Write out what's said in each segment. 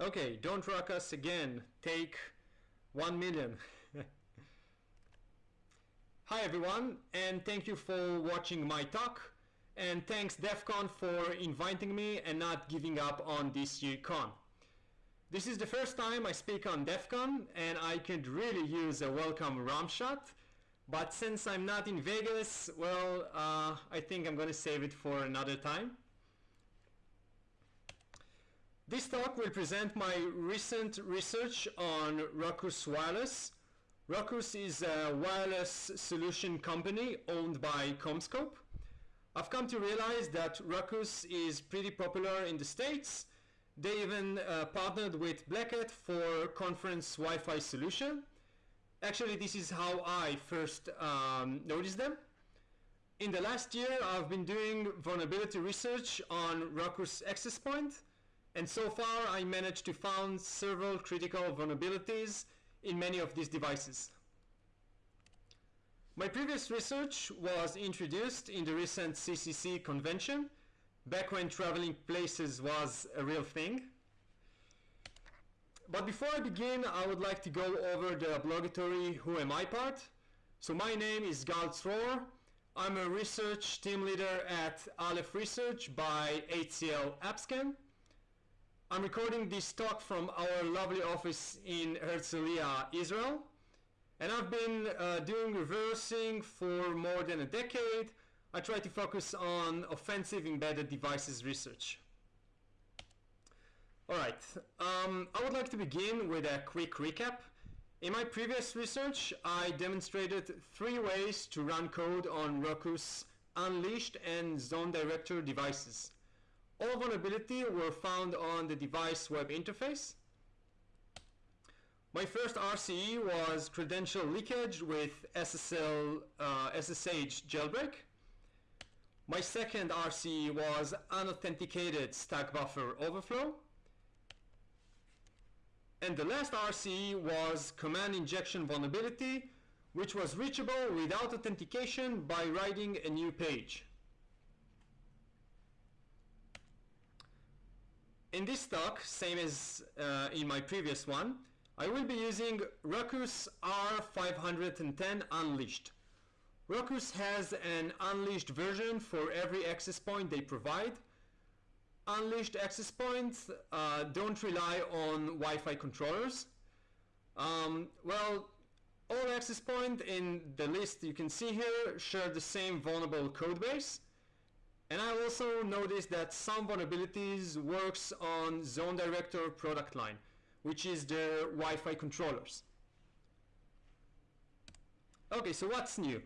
Okay, don't rock us again. Take 1 million. Hi everyone, and thank you for watching my talk. And thanks DEF CON for inviting me and not giving up on this year con. This is the first time I speak on DEF CON, and I could really use a welcome rum shot. But since I'm not in Vegas, well, uh, I think I'm gonna save it for another time. This talk will present my recent research on Ruckus Wireless. Ruckus is a wireless solution company owned by CommScope. I've come to realize that Ruckus is pretty popular in the States. They even uh, partnered with Black Hat for conference Wi-Fi solution. Actually, this is how I first um, noticed them. In the last year, I've been doing vulnerability research on Ruckus access point and so far, I managed to find several critical vulnerabilities in many of these devices. My previous research was introduced in the recent CCC convention, back when traveling places was a real thing. But before I begin, I would like to go over the obligatory Who Am I part. So my name is Gal Tzrohr. I'm a research team leader at Aleph Research by HCL AppScan. I'm recording this talk from our lovely office in Herzliya, Israel. And I've been uh, doing reversing for more than a decade. I try to focus on offensive embedded devices research. All right, um, I would like to begin with a quick recap. In my previous research, I demonstrated three ways to run code on Ruckus Unleashed and Zone Director devices. All vulnerability were found on the device web interface. My first RCE was credential leakage with SSL uh, SSH jailbreak. My second RCE was unauthenticated stack buffer overflow. And the last RCE was command injection vulnerability, which was reachable without authentication by writing a new page. In this talk, same as uh, in my previous one, I will be using Ruckus R510 Unleashed. Ruckus has an unleashed version for every access point they provide. Unleashed access points uh, don't rely on Wi-Fi controllers. Um, well, all access points in the list you can see here share the same vulnerable codebase. And I also noticed that some vulnerabilities works on Zone Director product line, which is the Wi-Fi controllers. Okay, so what's new?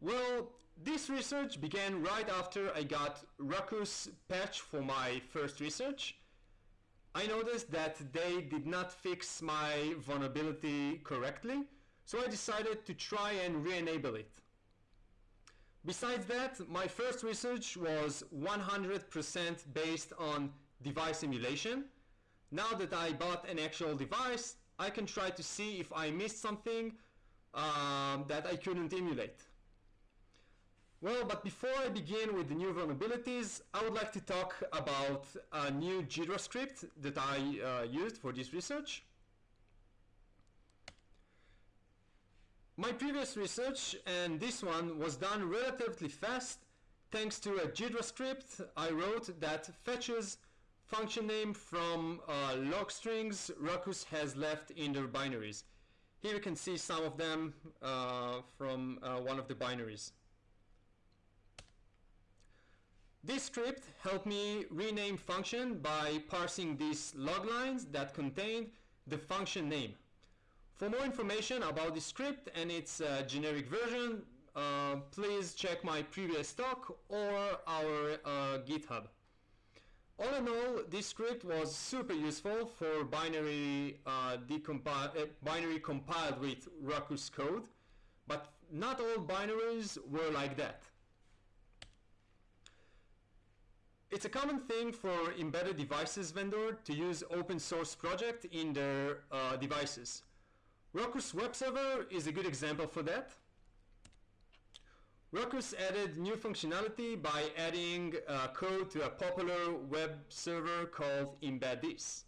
Well, this research began right after I got Ruckus patch for my first research. I noticed that they did not fix my vulnerability correctly, so I decided to try and re-enable it. Besides that, my first research was 100% based on device emulation. Now that I bought an actual device, I can try to see if I missed something um, that I couldn't emulate. Well, but before I begin with the new vulnerabilities, I would like to talk about a new Jira script that I uh, used for this research. My previous research and this one was done relatively fast thanks to a Jira script I wrote that fetches function name from uh, log strings Ruckus has left in their binaries. Here you can see some of them uh, from uh, one of the binaries. This script helped me rename function by parsing these log lines that contained the function name. For more information about the script and its uh, generic version, uh, please check my previous talk or our uh, GitHub. All in all, this script was super useful for binary, uh, uh, binary compiled with Ruckus code, but not all binaries were like that. It's a common thing for embedded devices vendor to use open source project in their uh, devices. Ruckus Web Server is a good example for that. Ruckus added new functionality by adding uh, code to a popular web server called Embed This.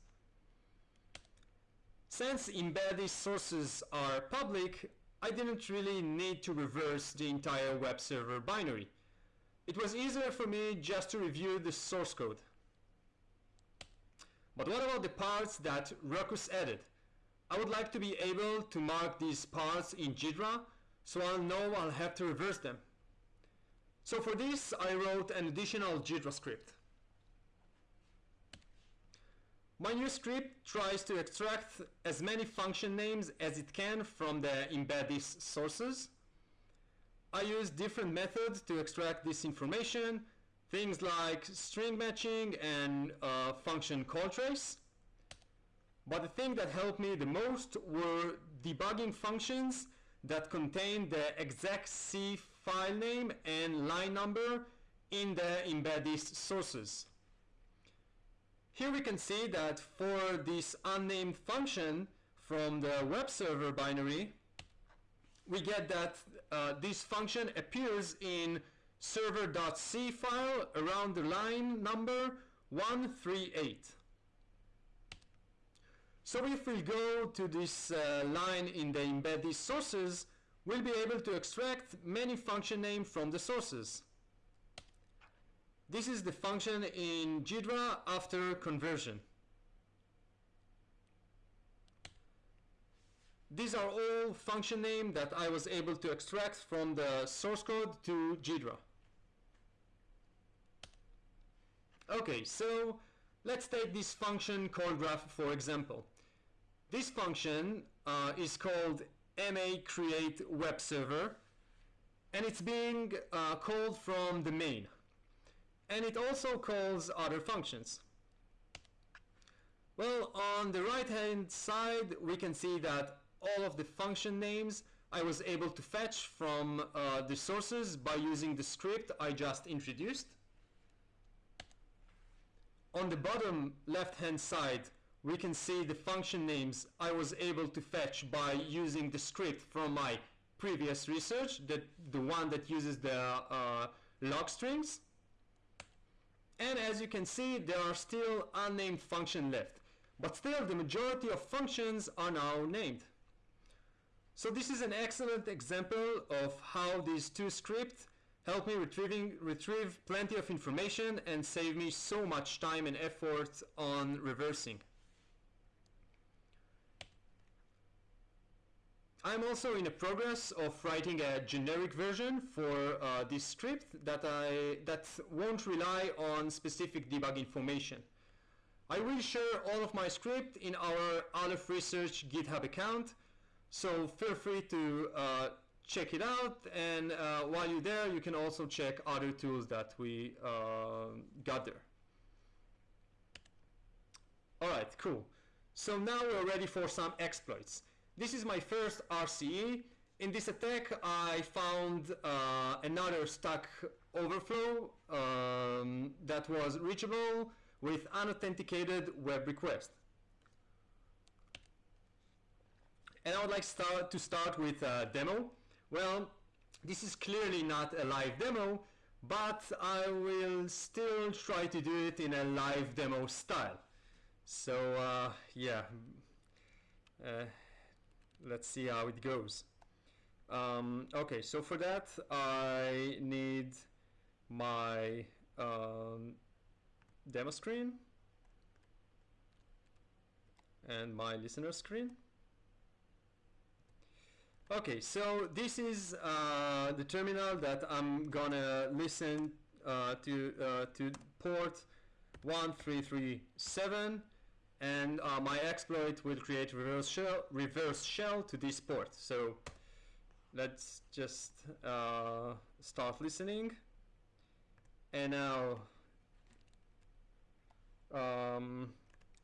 Since embedded sources are public, I didn't really need to reverse the entire web server binary. It was easier for me just to review the source code. But what about the parts that Ruckus added? I would like to be able to mark these parts in JIDRA so I'll know I'll have to reverse them. So for this, I wrote an additional JIDRA script. My new script tries to extract as many function names as it can from the embed sources. I use different methods to extract this information, things like string matching and uh, function call trace. But the thing that helped me the most were debugging functions that contain the exact C file name and line number in the embedded sources. Here we can see that for this unnamed function from the web server binary, we get that uh, this function appears in server.c file around the line number 138. So if we go to this uh, line in the embedded sources, we'll be able to extract many function names from the sources. This is the function in JIDRA after conversion. These are all function names that I was able to extract from the source code to JIDRA. Okay, so let's take this function call graph for example. This function uh, is called ma create web server and it's being uh, called from the main and it also calls other functions. Well, on the right hand side we can see that all of the function names I was able to fetch from uh, the sources by using the script I just introduced. On the bottom left hand side we can see the function names I was able to fetch by using the script from my previous research, the, the one that uses the uh, log strings. And as you can see, there are still unnamed functions left. But still, the majority of functions are now named. So this is an excellent example of how these two scripts help me retrieving, retrieve plenty of information and save me so much time and effort on reversing. I'm also in the progress of writing a generic version for uh, this script that, I, that won't rely on specific debug information. I will share all of my script in our Aleph Research GitHub account, so feel free to uh, check it out and uh, while you're there you can also check other tools that we uh, got there. Alright, cool. So now we're ready for some exploits. This is my first RCE. In this attack, I found uh, another stack overflow um, that was reachable with unauthenticated web request. And I would like start to start with a demo. Well, this is clearly not a live demo, but I will still try to do it in a live demo style. So uh, yeah, uh, let's see how it goes. Um, okay, so for that I need my um, demo screen and my listener screen. Okay, so this is uh, the terminal that I'm gonna listen uh, to uh, to port 1337 and uh, my exploit will create reverse shell, reverse shell to this port. So let's just uh, start listening. And now, um,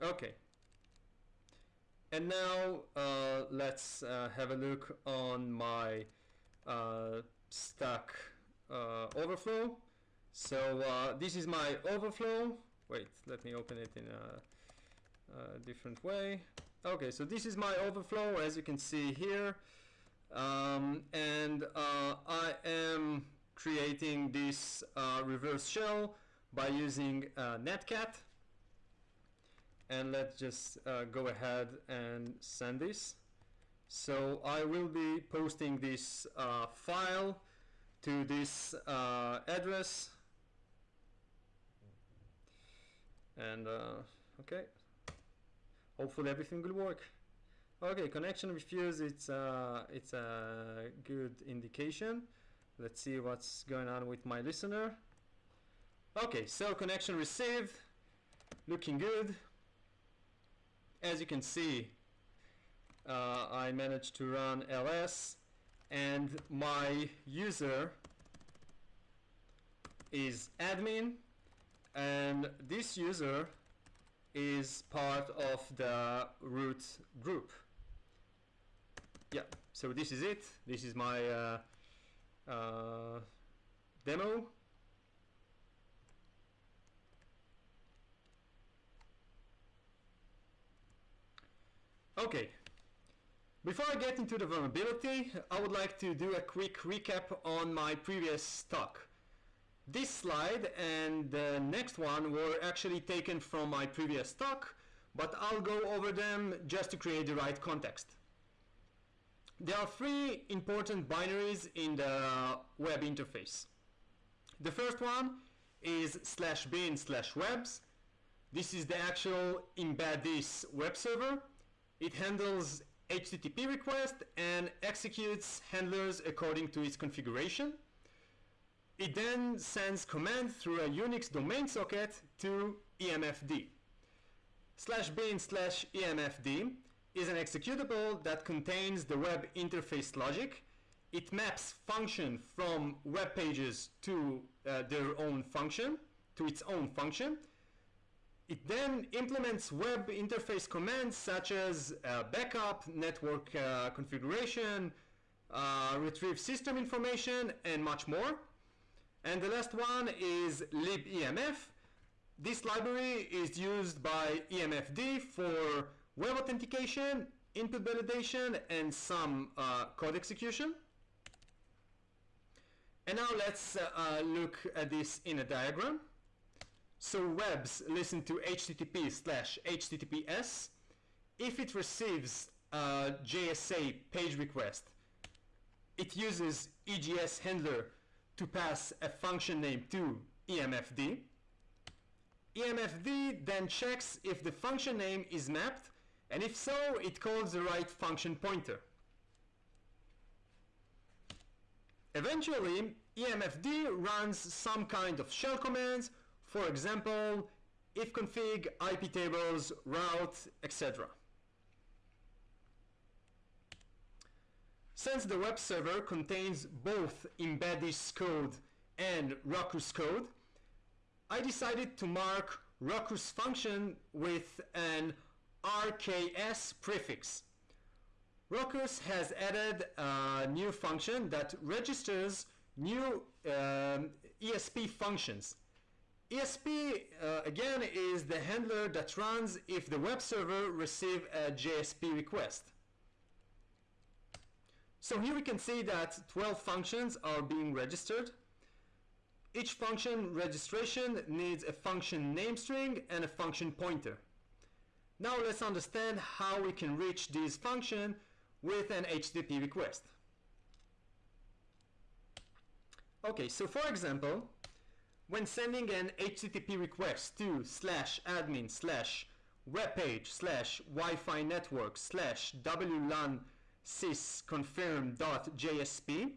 okay. And now uh, let's uh, have a look on my uh, stack uh, overflow. So this is my overflow. Wait, let me open it in a a different way. Okay, so this is my overflow as you can see here. Um, and uh, I am creating this uh, reverse shell by using uh, netcat. and let's just uh, go ahead and send this. So I will be posting this uh, file to this uh, address and uh, okay hopefully everything will work. Okay connection refused it's uh, it's a good indication. Let's see what's going on with my listener. Okay so connection received. Looking good. As you can see uh, I managed to run ls and my user is admin and this user is part of the root group. Yeah so this is it. This is my uh, uh, demo. Okay. Before I get into the vulnerability I would like to do a quick recap on my previous talk this slide and the next one were actually taken from my previous talk, but I'll go over them just to create the right context. There are three important binaries in the web interface. The first one is slash bin slash webs. This is the actual embed this web server. It handles HTTP requests and executes handlers according to its configuration. It then sends command through a Unix domain socket to emfd. Slash bin slash emfd is an executable that contains the web interface logic. It maps function from web pages to uh, their own function, to its own function. It then implements web interface commands such as uh, backup, network uh, configuration, uh, retrieve system information, and much more. And the last one is libemf. This library is used by EMFD for web authentication, input validation, and some uh, code execution. And now let's uh, uh, look at this in a diagram. So webs listen to HTTP slash HTTPS. If it receives a JSA page request, it uses EGS handler to pass a function name to emfd. emfd then checks if the function name is mapped and if so it calls the right function pointer. Eventually emfd runs some kind of shell commands for example ifconfig, iptables, route, etc. Since the web server contains both Embed code and Ruckus code, I decided to mark Ruckus function with an RKS prefix. Ruckus has added a new function that registers new um, ESP functions. ESP, uh, again, is the handler that runs if the web server receives a JSP request. So here we can see that 12 functions are being registered. Each function registration needs a function name string and a function pointer. Now let's understand how we can reach this function with an HTTP request. Okay, so for example, when sending an HTTP request to slash admin slash webpage slash Wi-Fi network slash WLAN sysconfirm.jsp.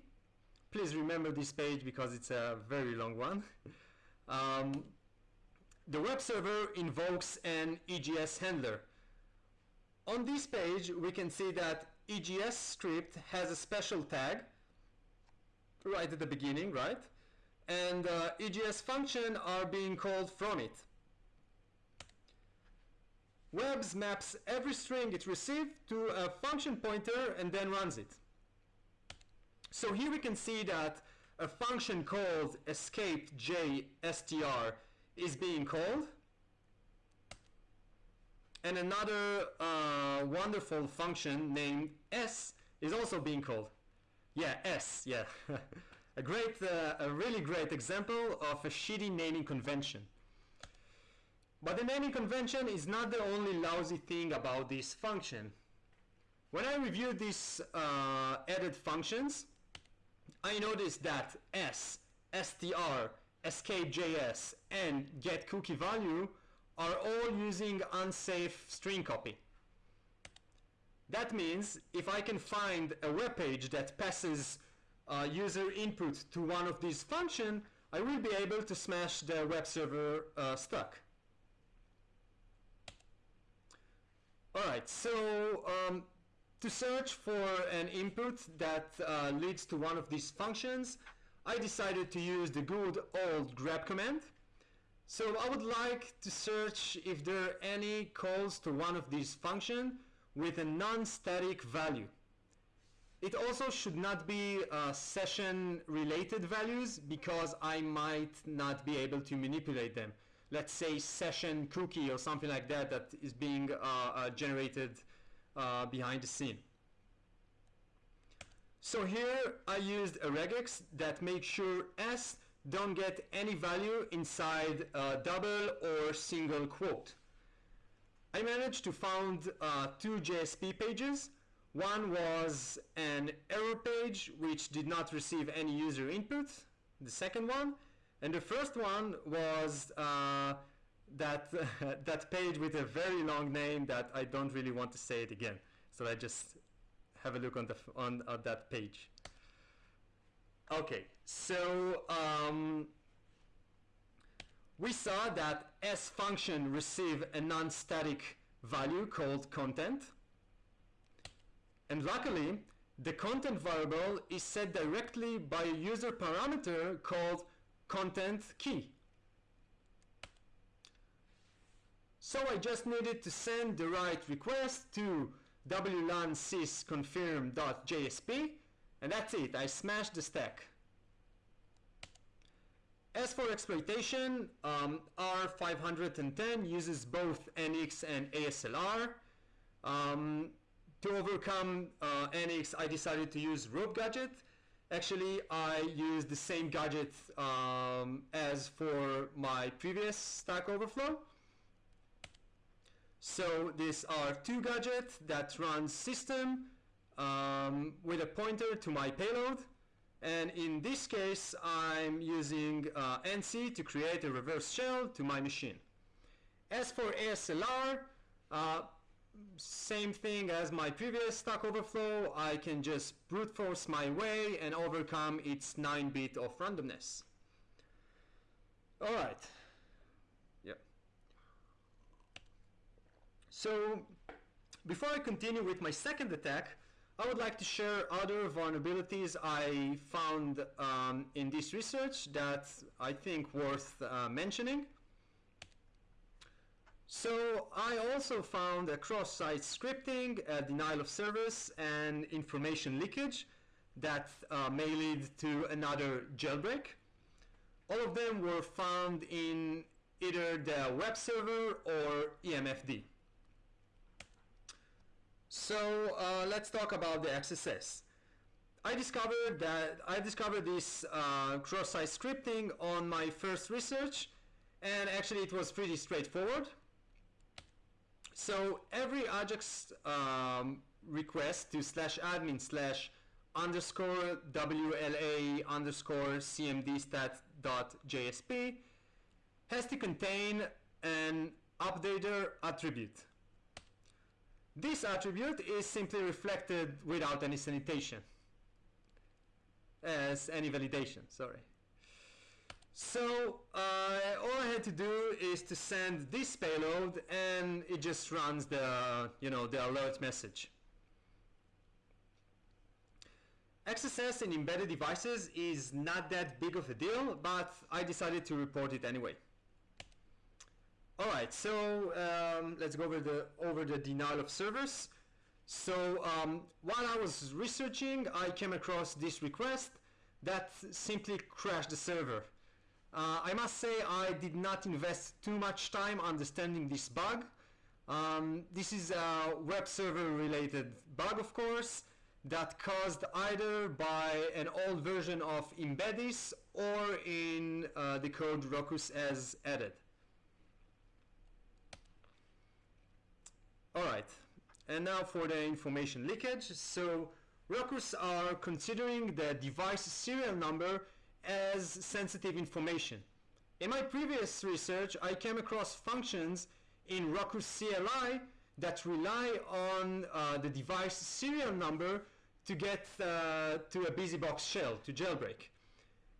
Please remember this page because it's a very long one. Um, the web server invokes an EGS handler. On this page, we can see that EGS script has a special tag right at the beginning, right? And uh, EGS function are being called from it. Webs maps every string it received to a function pointer and then runs it. So here we can see that a function called escapedjstr is being called and another uh, wonderful function named s is also being called. Yeah, s, yeah. a great, uh, a really great example of a shitty naming convention. But the naming convention is not the only lousy thing about this function. When I reviewed these uh, added functions, I noticed that s, str, escape.js, and getCookieValue are all using unsafe string copy. That means if I can find a web page that passes uh, user input to one of these functions, I will be able to smash the web server uh, stuck. Alright, so um, to search for an input that uh, leads to one of these functions, I decided to use the good old grep command. So I would like to search if there are any calls to one of these functions with a non-static value. It also should not be uh, session related values because I might not be able to manipulate them. Let's say session cookie or something like that that is being uh, uh, generated uh, behind the scene. So here I used a regex that makes sure s don't get any value inside a double or single quote. I managed to find uh, two JSP pages one was an error page which did not receive any user input, the second one. And the first one was uh, that, that page with a very long name that I don't really want to say it again. So I just have a look on, the on, on that page. Okay, so um, we saw that s function receive a non-static value called content and luckily, the content variable is set directly by a user parameter called content key. So I just needed to send the right request to wlan sys confirm.jsp and that's it, I smashed the stack. As for exploitation, um, R510 uses both NX and ASLR. Um, to overcome uh, NX, I decided to use rope gadget. Actually, I use the same gadget um, as for my previous Stack Overflow. So these are two gadgets that run system um, with a pointer to my payload. And in this case, I'm using uh, NC to create a reverse shell to my machine. As for ASLR, uh, same thing as my previous Stack Overflow, I can just brute force my way and overcome its 9-bit of randomness. Alright. Yep. So, before I continue with my second attack, I would like to share other vulnerabilities I found um, in this research that I think worth uh, mentioning. So I also found a cross-site scripting, a denial of service, and information leakage that uh, may lead to another jailbreak. All of them were found in either the web server or EMFD. So uh, let's talk about the XSS. I discovered that I discovered this uh, cross-site scripting on my first research, and actually it was pretty straightforward. So every Ajax um, request to slash admin slash underscore WLA underscore cmdstat.jsp has to contain an updater attribute. This attribute is simply reflected without any sanitation as any validation, sorry. So uh, all I had to do is to send this payload and it just runs the, you know, the alert message. XSS in embedded devices is not that big of a deal, but I decided to report it anyway. Alright, so um, let's go over the, over the denial of service. So um, while I was researching, I came across this request that simply crashed the server. Uh, I must say I did not invest too much time understanding this bug. Um, this is a web server related bug of course that caused either by an old version of Embeddis or in uh, the code Rockus as added. Alright, and now for the information leakage. So Ruckus are considering the device serial number as sensitive information. In my previous research, I came across functions in Ruckus CLI that rely on uh, the device serial number to get uh, to a BusyBox shell, to jailbreak.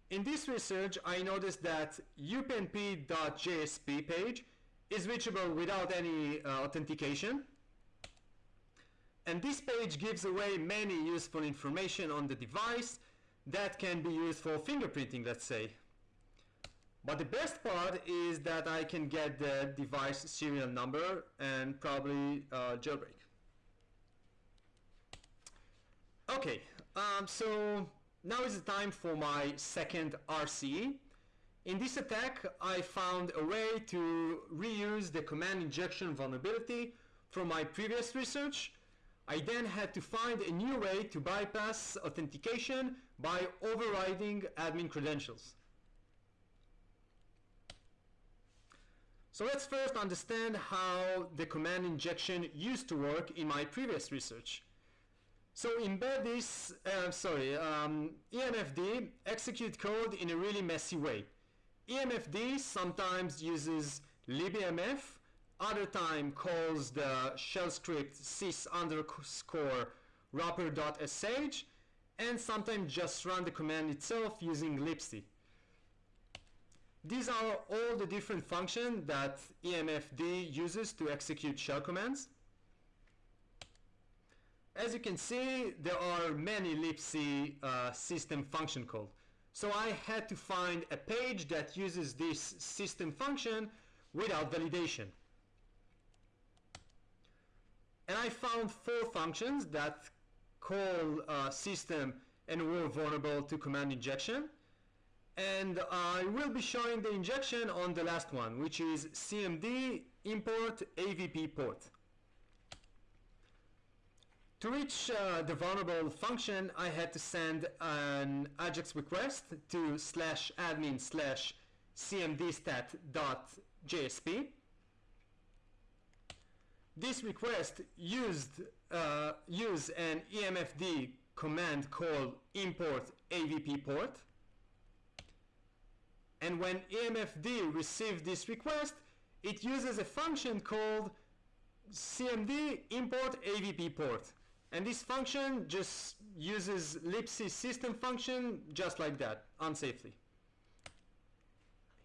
In this research, I noticed that upnp.jsp page is reachable without any uh, authentication. And this page gives away many useful information on the device that can be used for fingerprinting, let's say. But the best part is that I can get the device serial number and probably uh, jailbreak. Okay, um, so now is the time for my second RCE. In this attack, I found a way to reuse the command injection vulnerability from my previous research. I then had to find a new way to bypass authentication by overriding admin credentials. So let's first understand how the command injection used to work in my previous research. So embed this, uh, sorry, um, EMFD execute code in a really messy way. EMFD sometimes uses libmf, other time calls the shell script sys underscore wrapper.sh, and sometimes just run the command itself using libc. These are all the different functions that EMFD uses to execute shell commands. As you can see, there are many libc uh, system function code. So I had to find a page that uses this system function without validation. And I found four functions that call uh, system and were vulnerable to command injection and I will be showing the injection on the last one which is cmd import avp port. To reach uh, the vulnerable function I had to send an AJAX request to slash admin slash cmdstat.jsp. This request used uh, use an EMFD command called import avp port and when EMFD receives this request, it uses a function called cmd import avp port. And this function just uses libc system function just like that, unsafely.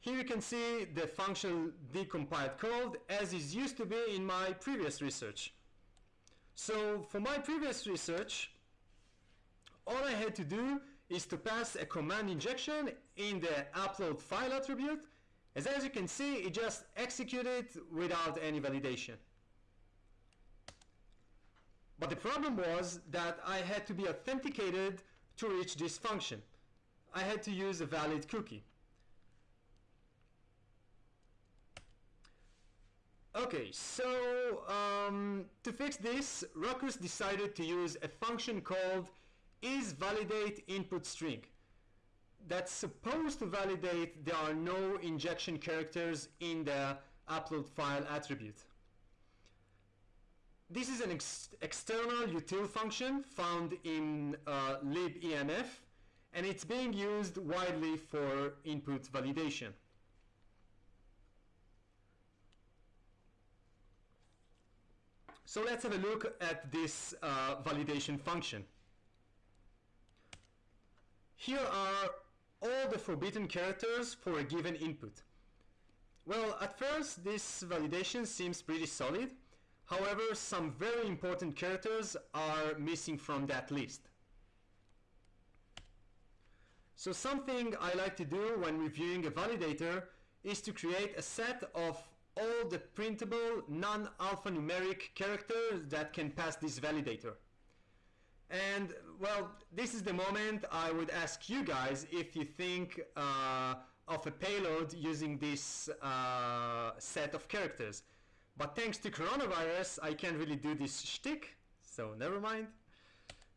Here you can see the function decompiled code as is used to be in my previous research. So for my previous research, all I had to do is to pass a command injection in the upload file attribute. As, as you can see, it just executed without any validation. But the problem was that I had to be authenticated to reach this function. I had to use a valid cookie. Okay, so um, to fix this, Ruckus decided to use a function called is validate input string that's supposed to validate there are no injection characters in the upload file attribute. This is an ex external util function found in uh, libemf and it's being used widely for input validation. So let's have a look at this uh, validation function. Here are all the forbidden characters for a given input. Well, at first this validation seems pretty solid. However, some very important characters are missing from that list. So something I like to do when reviewing a validator is to create a set of all the printable non-alphanumeric characters that can pass this validator. And well, this is the moment I would ask you guys if you think uh, of a payload using this uh, set of characters. But thanks to coronavirus, I can't really do this shtick, so never mind.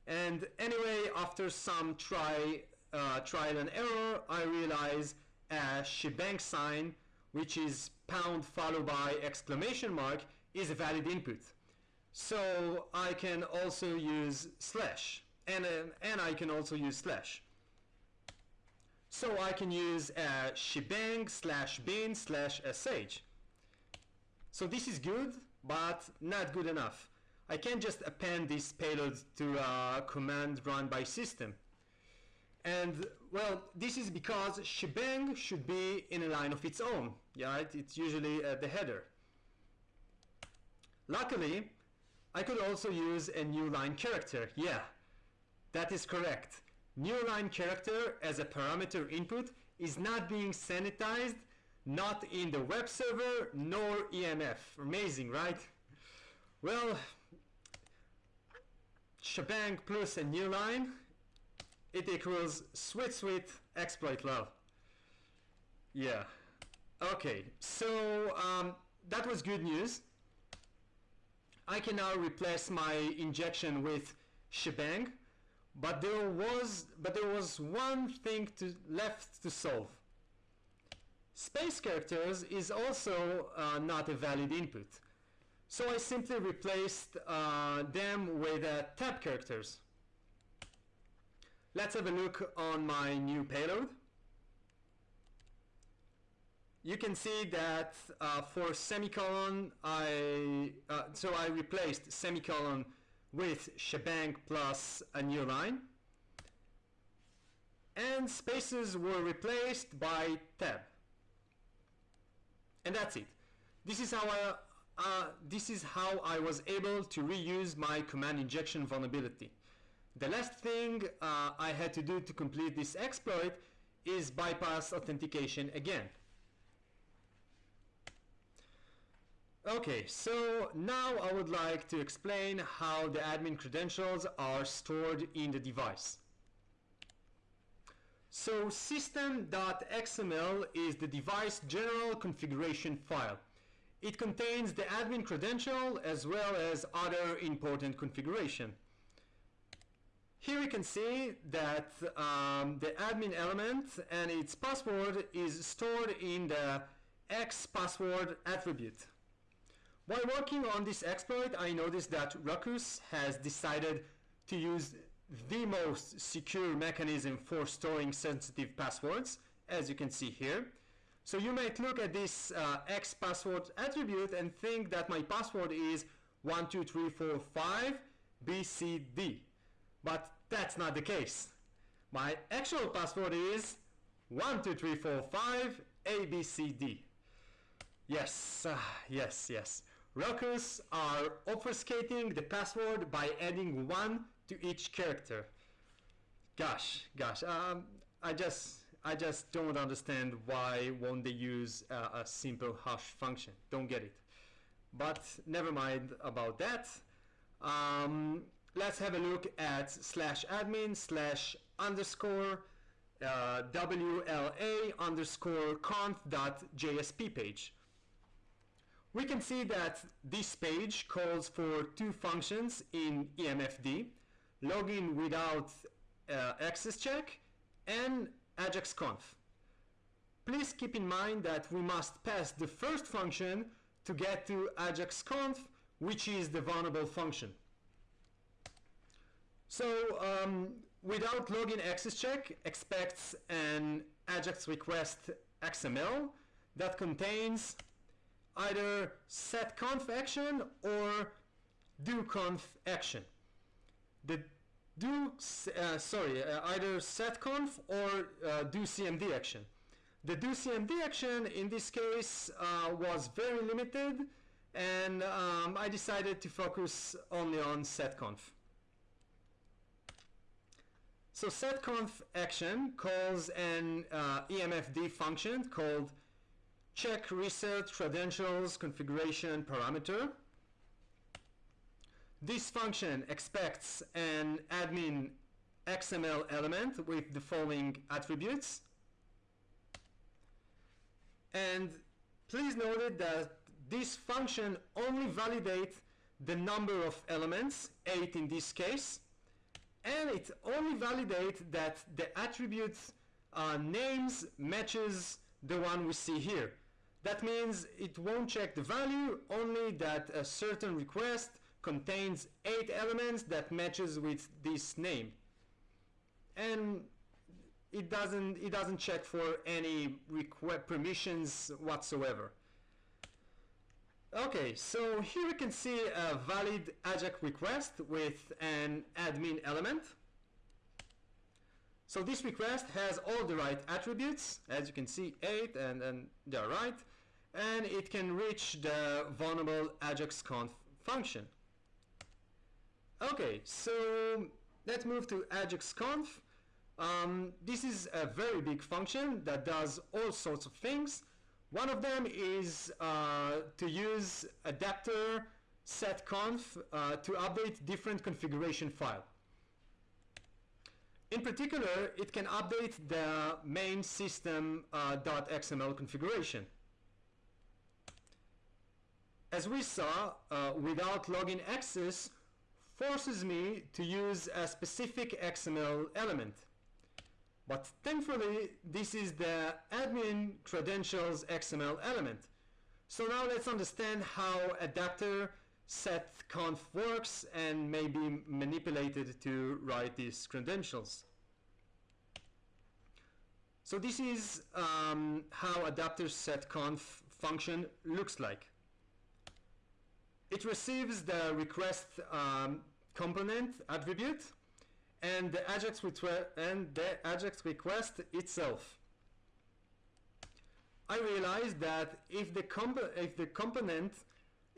And anyway, after some try, uh, trial and error, I realize a shebang sign, which is pound followed by exclamation mark, is a valid input. So I can also use slash and, uh, and I can also use slash. So I can use uh, shebang slash bin slash sh. So this is good, but not good enough. I can't just append this payload to a command run by system. And well, this is because shebang should be in a line of its own. Yeah, right? it's usually uh, the header. Luckily, I could also use a new line character. Yeah, that is correct. New line character as a parameter input is not being sanitized, not in the web server nor EMF. Amazing, right? Well, shebang plus a new line it equals sweet sweet exploit love. Yeah. Okay, so um, that was good news. I can now replace my injection with shebang, but there was but there was one thing to, left to solve. Space characters is also uh, not a valid input. So I simply replaced uh, them with uh, tab characters. Let's have a look on my new payload. You can see that uh, for semicolon, I uh, so I replaced semicolon with shebang plus a new line. And spaces were replaced by tab. And that's it. This is how I, uh, this is how I was able to reuse my command injection vulnerability. The last thing uh, I had to do to complete this exploit is bypass authentication again. Okay, so now I would like to explain how the admin credentials are stored in the device. So system.xml is the device general configuration file. It contains the admin credential as well as other important configuration. Here we can see that um, the admin element and its password is stored in the X password attribute. While working on this exploit, I noticed that Ruckus has decided to use the most secure mechanism for storing sensitive passwords, as you can see here. So you might look at this uh, X password attribute and think that my password is 12345 BCD. But that's not the case. My actual password is 12345 ABCD. Yes, uh, yes, yes. Ruckus are obfuscating the password by adding 1 to each character. Gosh, gosh, um, I just I just don't understand why won't they use a simple hash function. Don't get it. But never mind about that. Um, let's have a look at slash admin slash underscore uh, WLA underscore conf dot JSP page. We can see that this page calls for two functions in EMFD, login without uh, access check and AJAXConf. Please keep in mind that we must pass the first function to get to AJAXConf, which is the vulnerable function. So um, without login access check expects an Ajax request XML that contains either setconf action or doconf action. The do, uh, sorry, uh, either setconf or uh, action. The do CMD action in this case uh, was very limited and um, I decided to focus only on setconf. So setconf action calls an uh, EMFD function called check reset credentials configuration parameter. This function expects an admin XML element with the following attributes. And please note that this function only validates the number of elements, 8 in this case, and it only validates that the attribute uh, names matches the one we see here. That means it won't check the value, only that a certain request contains eight elements that matches with this name. And it doesn't, it doesn't check for any request permissions whatsoever. Okay, so here we can see a valid AJAX request with an admin element. So this request has all the right attributes, as you can see, 8, and, and they're right, and it can reach the vulnerable AJAX conf function. Okay, so let's move to AJAX conf. Um, this is a very big function that does all sorts of things. One of them is uh, to use adapter setconf uh, to update different configuration file. In particular, it can update the main system uh, configuration. As we saw, uh, without login access forces me to use a specific XML element. But thankfully, this is the admin credentials XML element. So now let's understand how adapter set conf works and may be manipulated to write these credentials. So this is um, how adapter set conf function looks like. It receives the request um, component attribute and the AJAX, and the AJAX request itself. I realized that if the, if the component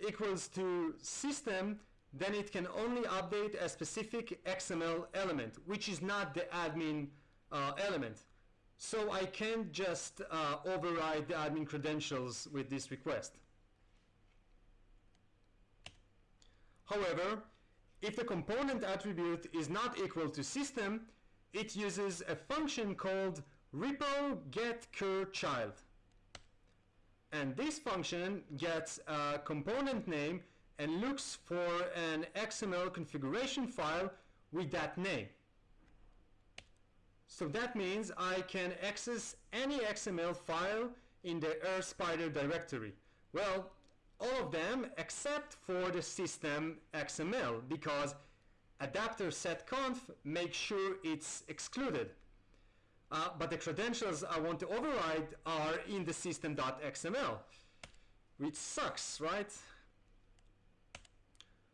equals to system, then it can only update a specific XML element, which is not the admin uh, element. So I can't just uh, override the admin credentials with this request. However, if the component attribute is not equal to system, it uses a function called repo get cur child and this function gets a component name and looks for an XML configuration file with that name. So that means I can access any XML file in the AirSpider directory. Well, all of them except for the system XML because adapter setconf makes sure it's excluded. Uh, but the credentials I want to override are in the system.xml, which sucks, right?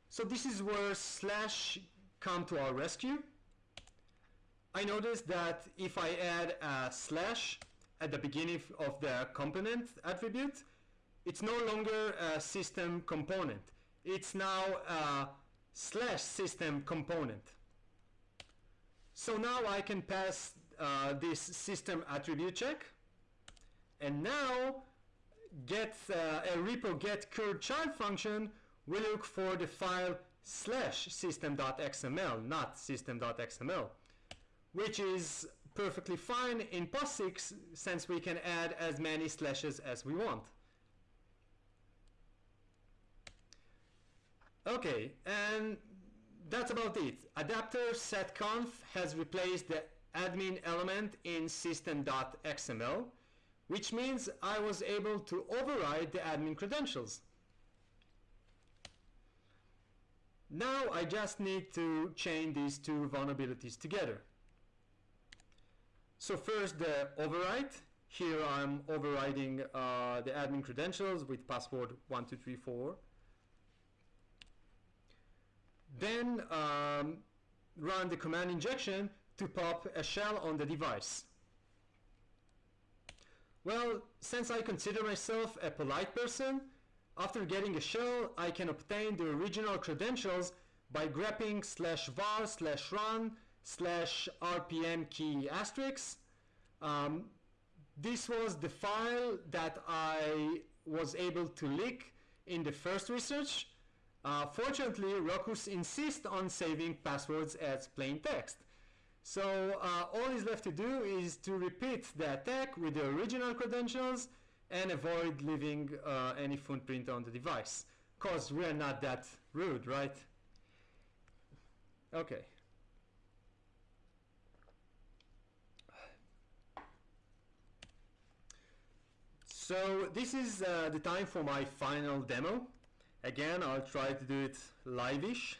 So this is where slash come to our rescue. I noticed that if I add a slash at the beginning of the component attribute, it's no longer a system component. It's now a slash system component. So now I can pass uh, this system attribute check and now get uh, a repo get cur child function will look for the file slash system.xml not system.xml which is perfectly fine in POSIX since we can add as many slashes as we want okay and that's about it adapter setconf has replaced the admin element in system.xml, which means I was able to override the admin credentials. Now I just need to chain these two vulnerabilities together. So first the override. Here I'm overriding uh, the admin credentials with password 1234. Then um, run the command injection to pop a shell on the device? Well, since I consider myself a polite person, after getting a shell, I can obtain the original credentials by grepping slash var slash run slash rpm key asterisk. Um, this was the file that I was able to leak in the first research. Uh, fortunately, Rockus insists on saving passwords as plain text. So uh, all is left to do is to repeat the attack with the original credentials and avoid leaving uh, any footprint on the device. Cause we're not that rude, right? Okay. So this is uh, the time for my final demo. Again I'll try to do it live-ish.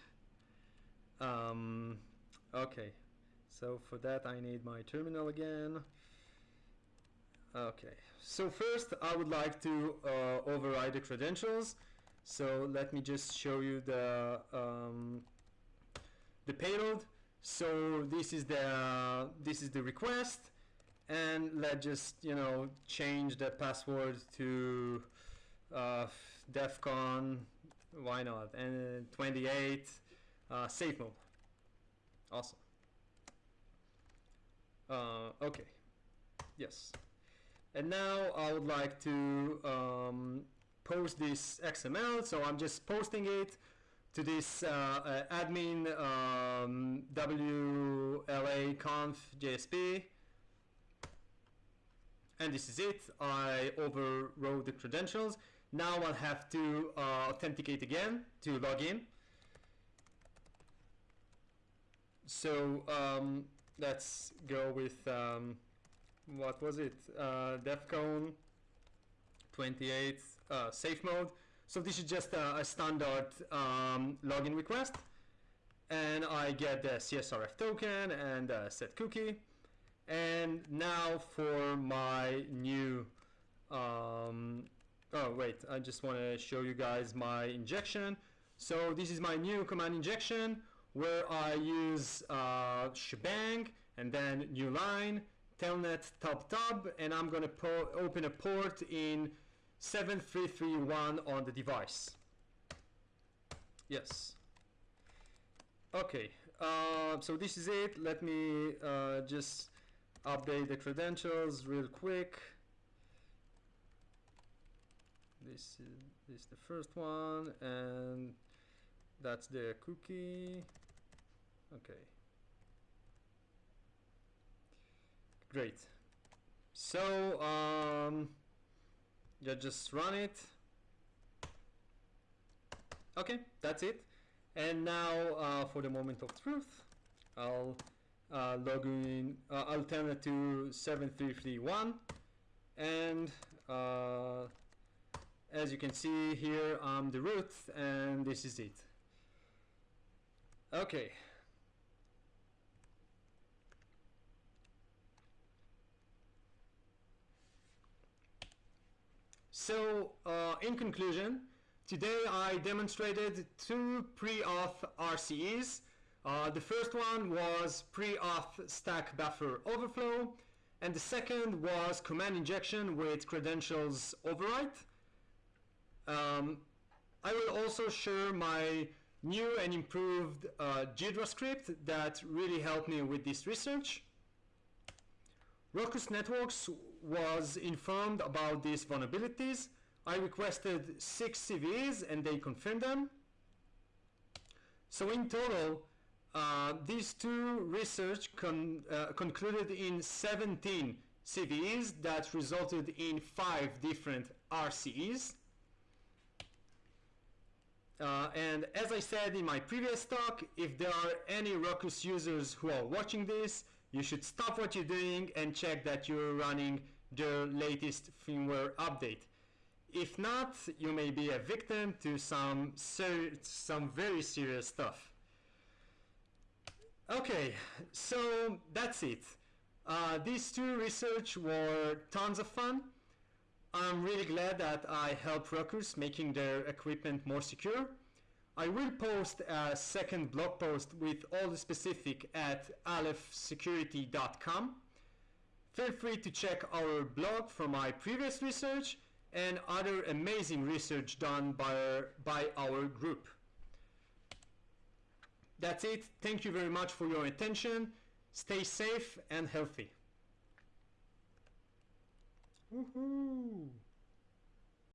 Um, okay. So for that I need my terminal again. Okay. So first I would like to uh, override the credentials. So let me just show you the um, the payload. So this is the this is the request. And let's just you know change the password to uh, defcon why not? And 28 uh, safe mode. Awesome. Uh, okay. Yes. And now I would like to um, post this XML so I'm just posting it to this uh, uh, admin um, WLA conf JSP and this is it. I overrode the credentials now I'll have to uh, authenticate again to log in. So um, let's go with um, what was it? Uh, defcon 28 uh, safe mode. So this is just a, a standard um, login request. And I get the CSRF token and a set cookie. And now for my new um, oh wait I just want to show you guys my injection. So this is my new command injection where I use uh, shebang and then new line telnet top tab and I'm gonna open a port in 7331 on the device. Yes. Okay uh, so this is it. Let me uh, just update the credentials real quick this is, this is the first one and that's the cookie. Okay. Great. So um, just run it. Okay that's it. And now uh, for the moment of truth I'll uh, log in uh, to 7331 and uh, as you can see here I'm the root and this is it. Okay. So uh, in conclusion today I demonstrated two pre-auth RCEs uh, the first one was pre-auth stack buffer overflow, and the second was command injection with credentials overwrite. Um, I will also share my new and improved uh, Ghidra script that really helped me with this research. Ruckus Networks was informed about these vulnerabilities. I requested six CVEs and they confirmed them. So in total, uh, these two research con uh, concluded in 17 CVEs that resulted in five different RCEs. Uh, and as I said in my previous talk, if there are any Ruckus users who are watching this, you should stop what you're doing and check that you're running the latest firmware update. If not, you may be a victim to some, some very serious stuff. Okay, so that's it. Uh, these two research were tons of fun. I'm really glad that I helped Ruckus making their equipment more secure. I will post a second blog post with all the specific at alephsecurity.com. Feel free to check our blog for my previous research and other amazing research done by by our group. That's it. Thank you very much for your attention. Stay safe and healthy. Woohoo!